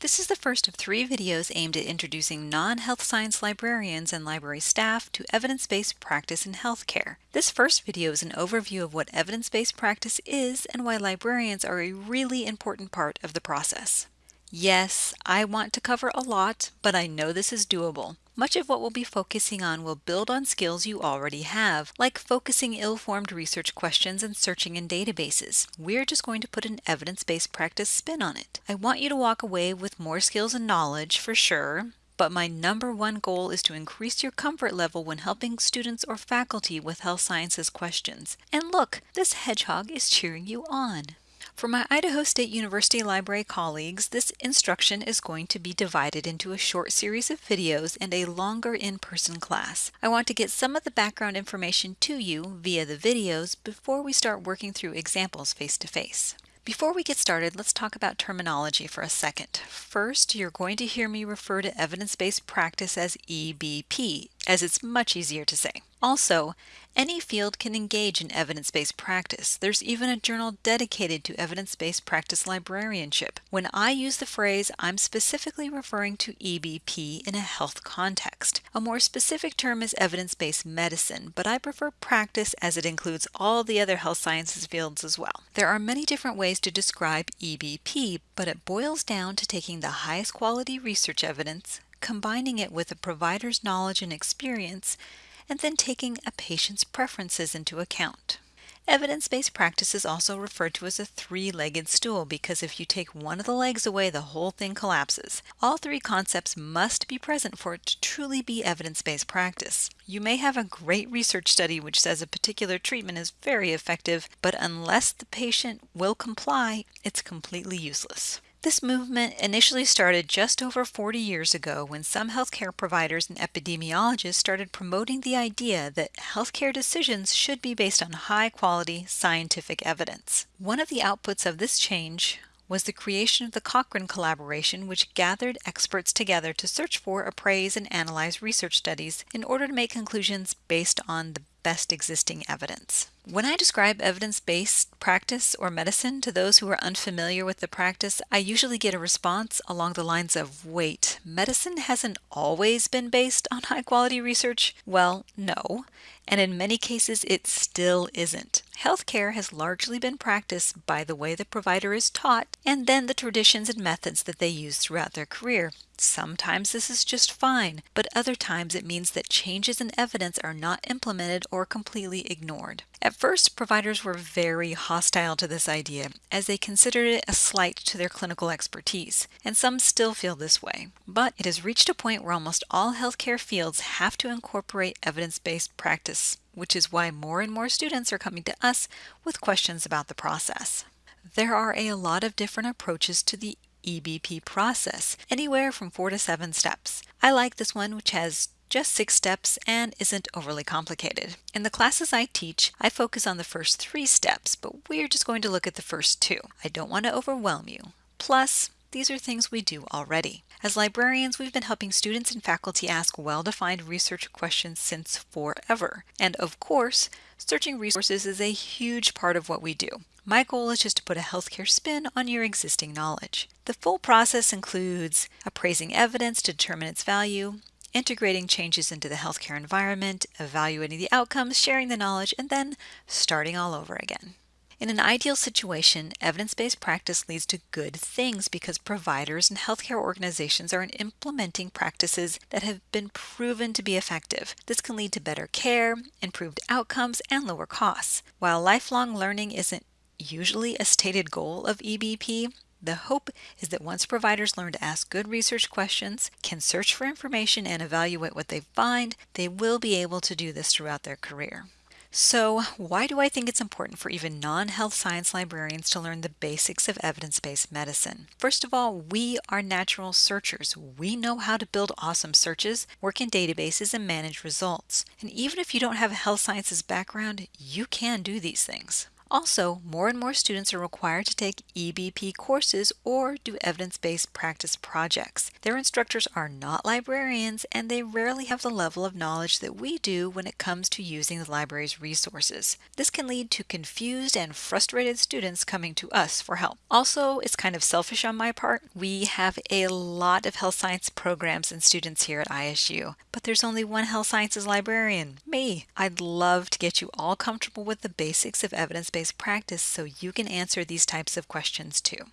This is the first of three videos aimed at introducing non-health science librarians and library staff to evidence-based practice in healthcare. This first video is an overview of what evidence-based practice is and why librarians are a really important part of the process. Yes, I want to cover a lot, but I know this is doable. Much of what we'll be focusing on will build on skills you already have, like focusing ill-formed research questions and searching in databases. We're just going to put an evidence-based practice spin on it. I want you to walk away with more skills and knowledge for sure, but my number one goal is to increase your comfort level when helping students or faculty with health sciences questions. And look, this hedgehog is cheering you on. For my Idaho State University Library colleagues, this instruction is going to be divided into a short series of videos and a longer in-person class. I want to get some of the background information to you via the videos before we start working through examples face-to-face. -face. Before we get started, let's talk about terminology for a second. First, you're going to hear me refer to evidence-based practice as EBP, as it's much easier to say. Also, any field can engage in evidence-based practice. There's even a journal dedicated to evidence-based practice librarianship. When I use the phrase, I'm specifically referring to EBP in a health context. A more specific term is evidence-based medicine, but I prefer practice as it includes all the other health sciences fields as well. There are many different ways to describe EBP, but it boils down to taking the highest quality research evidence, combining it with a provider's knowledge and experience, and then taking a patient's preferences into account. Evidence-based practice is also referred to as a three-legged stool because if you take one of the legs away, the whole thing collapses. All three concepts must be present for it to truly be evidence-based practice. You may have a great research study which says a particular treatment is very effective, but unless the patient will comply, it's completely useless. This movement initially started just over 40 years ago when some healthcare providers and epidemiologists started promoting the idea that healthcare decisions should be based on high quality scientific evidence. One of the outputs of this change was the creation of the Cochrane Collaboration, which gathered experts together to search for, appraise, and analyze research studies in order to make conclusions based on the best existing evidence. When I describe evidence-based practice or medicine to those who are unfamiliar with the practice, I usually get a response along the lines of, wait, medicine hasn't always been based on high-quality research? Well, no, and in many cases it still isn't. Healthcare has largely been practiced by the way the provider is taught and then the traditions and methods that they use throughout their career. Sometimes this is just fine, but other times it means that changes in evidence are not implemented or completely ignored. At first, providers were very hostile to this idea, as they considered it a slight to their clinical expertise, and some still feel this way. But it has reached a point where almost all healthcare fields have to incorporate evidence-based practice, which is why more and more students are coming to us with questions about the process. There are a lot of different approaches to the EBP process, anywhere from four to seven steps. I like this one which has just six steps and isn't overly complicated. In the classes I teach, I focus on the first three steps, but we're just going to look at the first two. I don't want to overwhelm you. Plus, these are things we do already. As librarians, we've been helping students and faculty ask well-defined research questions since forever. And of course, searching resources is a huge part of what we do. My goal is just to put a healthcare spin on your existing knowledge. The full process includes appraising evidence to determine its value, integrating changes into the healthcare environment, evaluating the outcomes, sharing the knowledge, and then starting all over again. In an ideal situation, evidence-based practice leads to good things because providers and healthcare organizations are implementing practices that have been proven to be effective. This can lead to better care, improved outcomes, and lower costs. While lifelong learning isn't usually a stated goal of EBP, the hope is that once providers learn to ask good research questions, can search for information, and evaluate what they find, they will be able to do this throughout their career. So, why do I think it's important for even non health science librarians to learn the basics of evidence based medicine? First of all, we are natural searchers. We know how to build awesome searches, work in databases, and manage results. And even if you don't have a health sciences background, you can do these things. Also, more and more students are required to take EBP courses or do evidence-based practice projects. Their instructors are not librarians and they rarely have the level of knowledge that we do when it comes to using the library's resources. This can lead to confused and frustrated students coming to us for help. Also, it's kind of selfish on my part. We have a lot of health science programs and students here at ISU, but there's only one health sciences librarian, me. I'd love to get you all comfortable with the basics of evidence practice so you can answer these types of questions too.